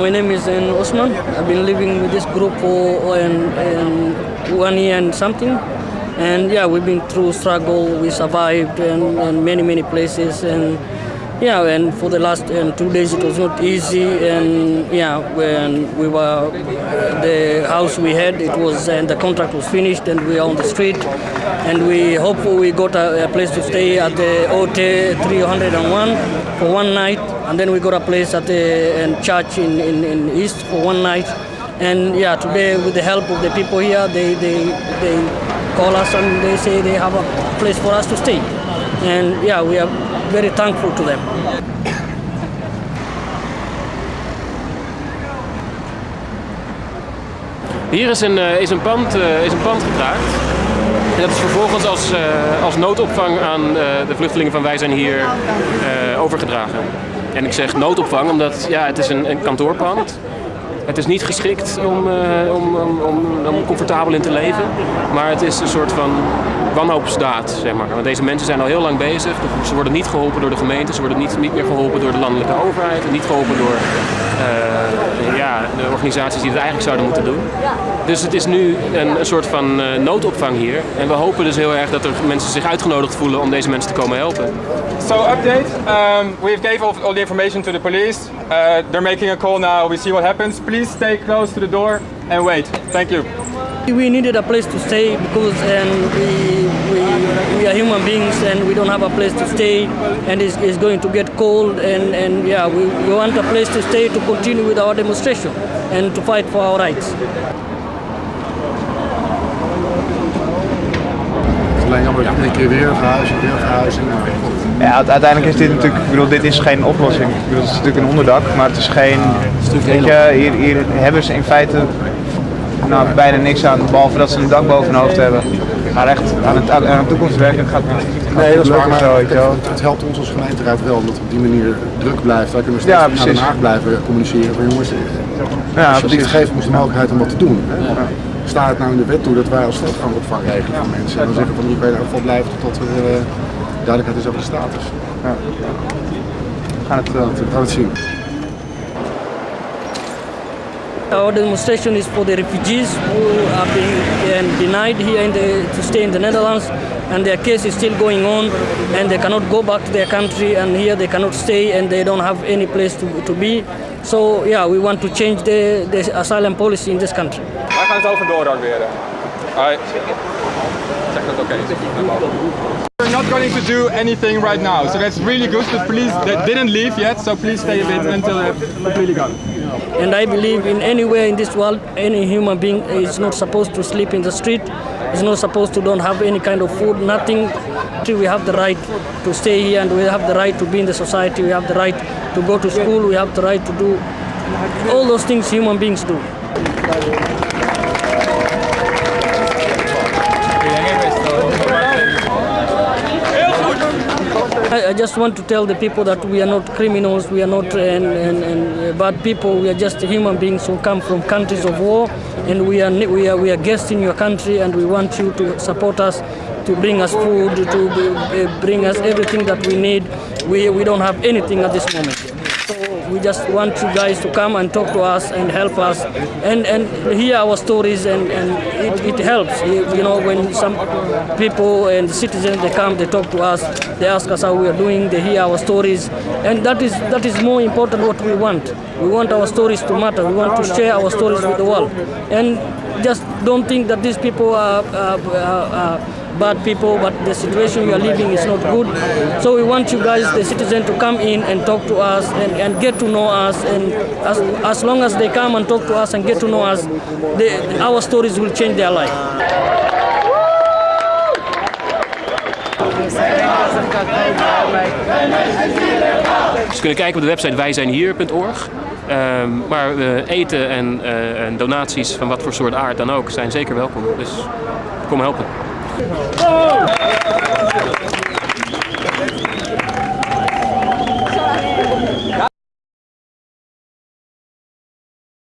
My name is uh, Osman. I've been living with this group for um, um, one year and something. And yeah, we've been through struggle. We survived and, and many, many places. And yeah, and for the last um, two days it was not easy. And yeah, when we were the house we had, it was and the contract was finished, and we are on the street. And we hope we got a, a place to stay at the OT 301 for one night, and then we got a place at the church in, in, in East for one night. And yeah, today with the help of the people here, they, they, they call us and they say they have a place for us to stay. And yeah, we are very thankful to them. Hier is een, uh, is een, pand, uh, is een pand gekraakt. Dat is vervolgens als, uh, als noodopvang aan de vluchtelingen van Wij zijn hier overgedragen. En ik zeg noodopvang omdat ja, het is een, een kantoorpand het is niet geschikt om, uh, om, om, om, comfortabel in te leven, maar het is een soort van wanhoopsdaad, zeg maar. Want deze mensen zijn al heel lang bezig, ze worden niet geholpen door de gemeente, ze worden niet, niet meer geholpen door de landelijke overheid, niet geholpen door uh, ja, de organisaties die het eigenlijk zouden moeten doen. Dus het is nu een, soort van uh, noodopvang hier, en we hopen dus heel erg dat er mensen zich uitgenodigd voelen om deze mensen te komen helpen. So update, um, we gave all, all the information to the police, uh, they're making a call now, we see what happens. Please stay close to the door and wait. Thank you. We needed a place to stay because um, we, we, we are human beings and we don't have a place to stay and it's, it's going to get cold and, and yeah, we, we want a place to stay to continue with our demonstration and to fight for our rights. Alleen jammer dat een keer weer verhuizing, weer verhuizing. Ja, uiteindelijk is dit natuurlijk, ik bedoel, dit is geen oplossing. Ik bedoel, het is natuurlijk een onderdak, maar het is geen, weet je, hier, hier hebben ze in feite nou, bijna niks aan, behalve dat ze een dak boven hun hoofd hebben. Maar echt aan het, aan het toekomstwerken gaat het Nee, dat is waar, maar zo, het, het, helpt ons als gemeenteraad wel, omdat het op die manier druk blijft. Wij kunnen steeds ja, naar Den Haag blijven communiceren van jongens, ja, als je dit geeft ons de mogelijkheid om wat te doen. Hè? Staat het nou in de wet toe dat wij als stad gaan opvang regelen mensen. En dan zeggen van hier kan je ieder geval blijven totdat er uh, duidelijkheid is over de status. Ja. Gaan het, uh, gaan het zien. Our demonstration is for the refugees who have been denied here in the, to stay in the Netherlands and their case is still going on and they cannot go back to their country and here they cannot stay and they don't have any place to, to be. So yeah, we want to change the, the asylum policy in this country. Wij gaan zo vandoor dan weer. Alright. Check dat oké We're not going to do anything right now, so that's really good. But please, they didn't leave yet, so please stay a bit until they're completely gone. And I believe in anywhere in this world, any human being is not supposed to sleep in the street. Is not supposed to don't have any kind of food, nothing. We have the right to stay here, and we have the right to be in the society. We have the right to go to school. We have the right to do all those things human beings do. I, just want to tell the people that we are not criminals, we are not and, and, and uh, bad people, we are just human beings who come from countries of war and we are, we, are, we are guests in your country and we want you to support us, to bring us food, to uh, bring us everything that we need. We, we don't have anything at this moment. So we just want you guys to come and talk to us and help us and, and hear our stories and, and it, it helps. You know, when some people and citizens, they come, they talk to us, they ask us how we are doing, they hear our stories. And that is, that is more important what we want. We want our stories to matter. We want to share our stories with the world. And just don't think that these people are, are, are, are bad people, but the situation we are living is not good. So we want you guys, the citizens, to come in and talk to us and, and get to know us. And as, as long as they come and talk to us and get to know us, our stories will change their life. Ze kunnen kijken op de website wijzijnhier.org. Um, maar uh, eten en, uh, en donaties van wat voor soort aard dan ook zijn zeker welkom. Dus kom helpen. Oh!